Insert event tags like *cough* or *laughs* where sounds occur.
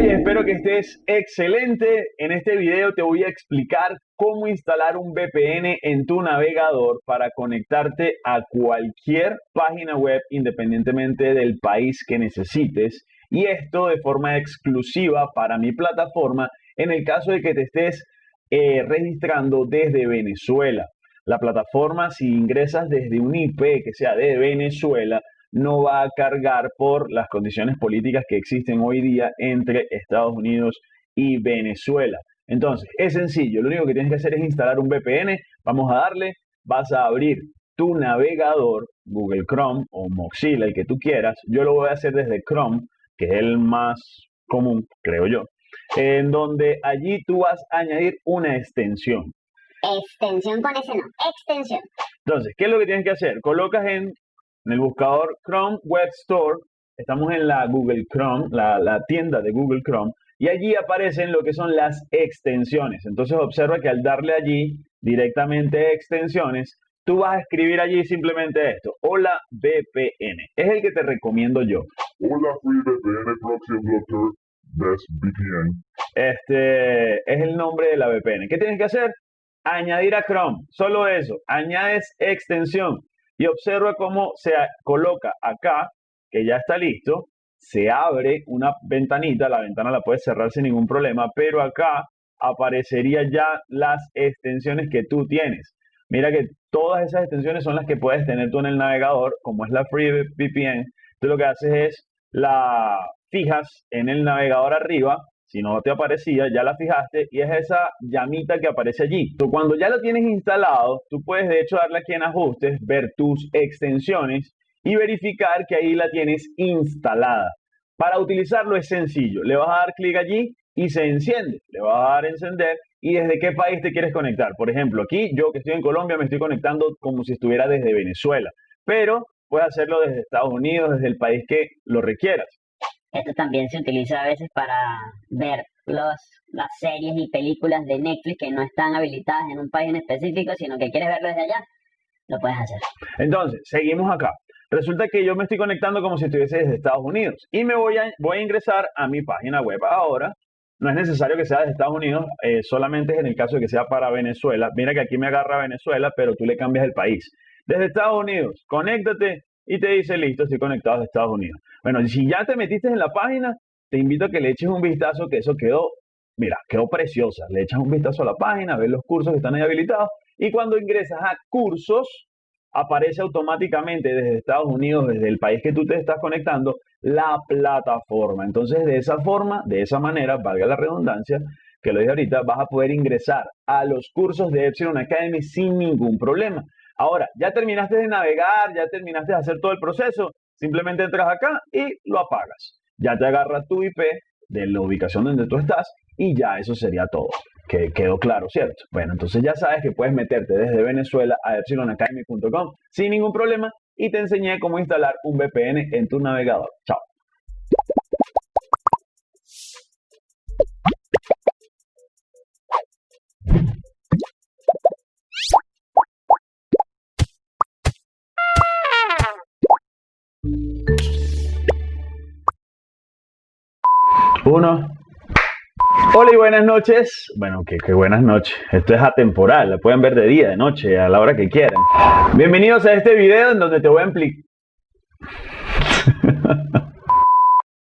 Y espero que estés excelente. En este video te voy a explicar cómo instalar un VPN en tu navegador para conectarte a cualquier página web independientemente del país que necesites y esto de forma exclusiva para mi plataforma en el caso de que te estés eh, registrando desde Venezuela. La plataforma si ingresas desde un IP que sea de Venezuela no va a cargar por las condiciones políticas que existen hoy día entre Estados Unidos y Venezuela. Entonces, es sencillo, lo único que tienes que hacer es instalar un VPN, vamos a darle, vas a abrir tu navegador, Google Chrome o Mozilla, el que tú quieras. Yo lo voy a hacer desde Chrome, que es el más común, creo yo, en donde allí tú vas a añadir una extensión. Extensión con ese no, extensión. Entonces, ¿qué es lo que tienes que hacer? Colocas en en el buscador Chrome Web Store, estamos en la Google Chrome, la, tienda de Google Chrome, y allí aparecen lo que son las extensiones. Entonces observa que al darle allí directamente extensiones, tú vas a escribir allí simplemente esto, hola VPN. Es el que te recomiendo yo. Hola Free VPN Proxy Blocker Best VPN. Este es el nombre de la VPN. ¿Qué tienes que hacer? Añadir a Chrome. Solo eso. Añades extensión y observa cómo se coloca acá, que ya está listo, se abre una ventanita, la ventana la puedes cerrar sin ningún problema, pero acá aparecería ya las extensiones que tú tienes. Mira que todas esas extensiones son las que puedes tener tú en el navegador, como es la FreeVPN. Tú lo que haces es la fijas en el navegador arriba si no te aparecía, ya la fijaste y es esa llamita que aparece allí. Tú, cuando ya lo tienes instalado, tú puedes de hecho darle aquí en ajustes, ver tus extensiones y verificar que ahí la tienes instalada. Para utilizarlo es sencillo. Le vas a dar clic allí y se enciende. Le vas a dar encender y desde qué país te quieres conectar. Por ejemplo, aquí yo que estoy en Colombia me estoy conectando como si estuviera desde Venezuela. Pero puedes hacerlo desde Estados Unidos, desde el país que lo requieras. Esto también se utiliza a veces para ver los, las series y películas de Netflix que no están habilitadas en un país en específico, sino que quieres verlo desde allá, lo puedes hacer. Entonces, seguimos acá. Resulta que yo me estoy conectando como si estuviese desde Estados Unidos y me voy a, voy a ingresar a mi página web ahora. No es necesario que sea de Estados Unidos, eh, solamente es en el caso de que sea para Venezuela. Mira que aquí me agarra Venezuela, pero tú le cambias el país. Desde Estados Unidos, conéctate y te dice, listo, estoy conectado a Estados Unidos. Bueno, si ya te metiste en la página, te invito a que le eches un vistazo, que eso quedó, mira, quedó preciosa. Le echas un vistazo a la página, ves los cursos que están ahí habilitados y cuando ingresas a cursos, aparece automáticamente desde Estados Unidos, desde el país que tú te estás conectando, la plataforma. Entonces, de esa forma, de esa manera, valga la redundancia, que lo dije ahorita, vas a poder ingresar a los cursos de Epsilon Academy sin ningún problema. Ahora, ya terminaste de navegar, ya terminaste de hacer todo el proceso, simplemente entras acá y lo apagas. Ya te agarra tu IP de la ubicación donde tú estás y ya eso sería todo. Que quedó claro, ¿cierto? Bueno, entonces ya sabes que puedes meterte desde Venezuela a epsilonacademy.com sin ningún problema y te enseñé cómo instalar un VPN en tu navegador. Chao. Uno. Hola y buenas noches. Bueno, qué, buenas noches. Esto es atemporal, la pueden ver de día, de noche, a la hora que quieran. Bienvenidos a este video en donde te voy a explicar. *laughs*